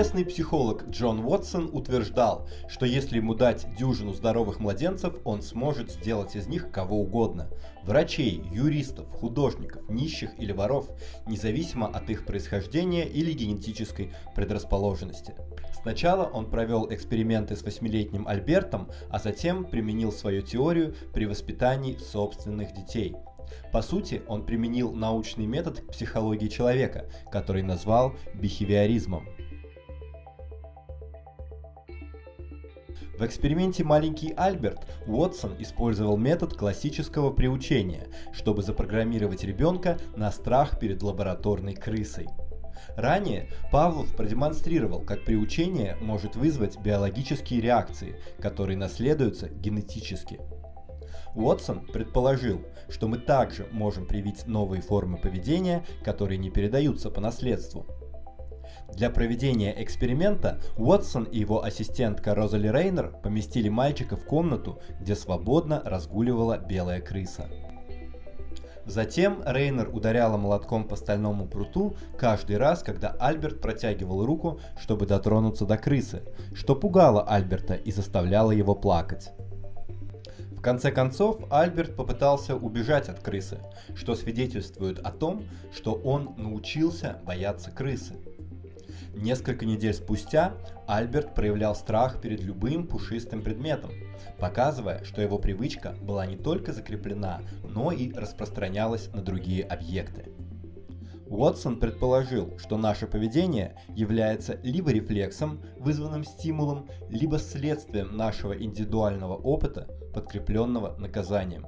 Известный психолог Джон Уотсон утверждал, что если ему дать дюжину здоровых младенцев, он сможет сделать из них кого угодно. Врачей, юристов, художников, нищих или воров, независимо от их происхождения или генетической предрасположенности. Сначала он провел эксперименты с восьмилетним Альбертом, а затем применил свою теорию при воспитании собственных детей – по сути, он применил научный метод к психологии человека, который назвал бихевиоризмом. В эксперименте «Маленький Альберт» Уотсон использовал метод классического приучения, чтобы запрограммировать ребенка на страх перед лабораторной крысой. Ранее Павлов продемонстрировал, как приучение может вызвать биологические реакции, которые наследуются генетически. Уотсон предположил, что мы также можем привить новые формы поведения, которые не передаются по наследству. Для проведения эксперимента Уотсон и его ассистентка Розали Рейнер поместили мальчика в комнату, где свободно разгуливала белая крыса. Затем Рейнер ударяла молотком по стальному пруту каждый раз, когда Альберт протягивал руку, чтобы дотронуться до крысы, что пугало Альберта и заставляло его плакать. В конце концов, Альберт попытался убежать от крысы, что свидетельствует о том, что он научился бояться крысы. Несколько недель спустя Альберт проявлял страх перед любым пушистым предметом, показывая, что его привычка была не только закреплена, но и распространялась на другие объекты. Уотсон предположил, что наше поведение является либо рефлексом, вызванным стимулом, либо следствием нашего индивидуального опыта, подкрепленного наказанием.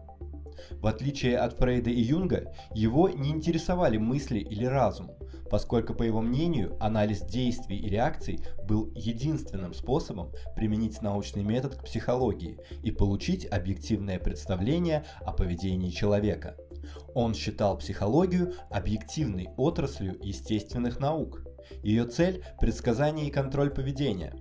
В отличие от Фрейда и Юнга, его не интересовали мысли или разум, поскольку, по его мнению, анализ действий и реакций был единственным способом применить научный метод к психологии и получить объективное представление о поведении человека. Он считал психологию объективной отраслью естественных наук. Ее цель – предсказание и контроль поведения.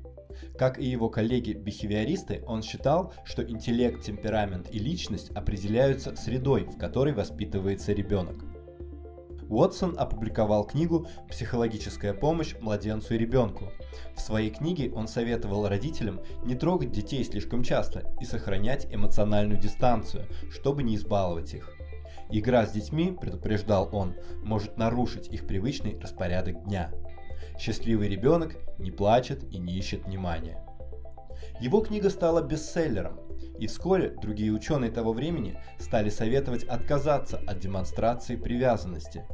Как и его коллеги-бихевиористы, он считал, что интеллект, темперамент и личность определяются средой, в которой воспитывается ребенок. Уотсон опубликовал книгу «Психологическая помощь младенцу и ребенку». В своей книге он советовал родителям не трогать детей слишком часто и сохранять эмоциональную дистанцию, чтобы не избаловать их. Игра с детьми, предупреждал он, может нарушить их привычный распорядок дня. Счастливый ребенок не плачет и не ищет внимания. Его книга стала бестселлером, и вскоре другие ученые того времени стали советовать отказаться от демонстрации привязанности.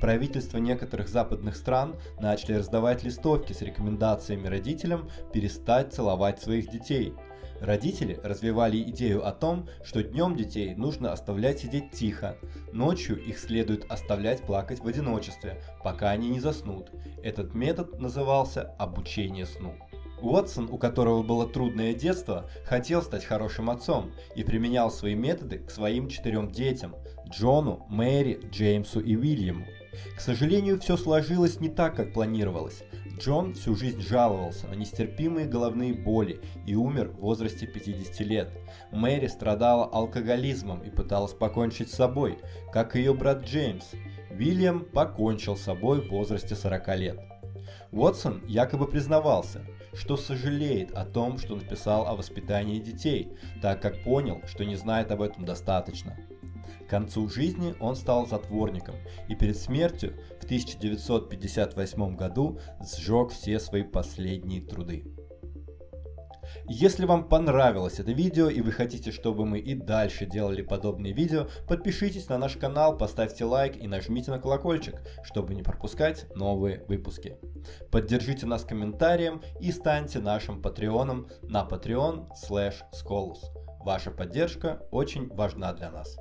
Правительства некоторых западных стран начали раздавать листовки с рекомендациями родителям перестать целовать своих детей – Родители развивали идею о том, что днем детей нужно оставлять сидеть тихо, ночью их следует оставлять плакать в одиночестве, пока они не заснут. Этот метод назывался обучение сну. Уотсон, у которого было трудное детство, хотел стать хорошим отцом и применял свои методы к своим четырем детям – Джону, Мэри, Джеймсу и Уильяму. К сожалению, все сложилось не так, как планировалось. Джон всю жизнь жаловался на нестерпимые головные боли и умер в возрасте 50 лет. Мэри страдала алкоголизмом и пыталась покончить с собой, как ее брат Джеймс. Уильям покончил с собой в возрасте 40 лет. Уотсон якобы признавался, что сожалеет о том, что написал о воспитании детей, так как понял, что не знает об этом достаточно. К концу жизни он стал затворником и перед смертью в 1958 году сжег все свои последние труды. Если вам понравилось это видео и вы хотите, чтобы мы и дальше делали подобные видео, подпишитесь на наш канал, поставьте лайк и нажмите на колокольчик, чтобы не пропускать новые выпуски. Поддержите нас комментарием и станьте нашим патреоном на patreon slash Ваша поддержка очень важна для нас.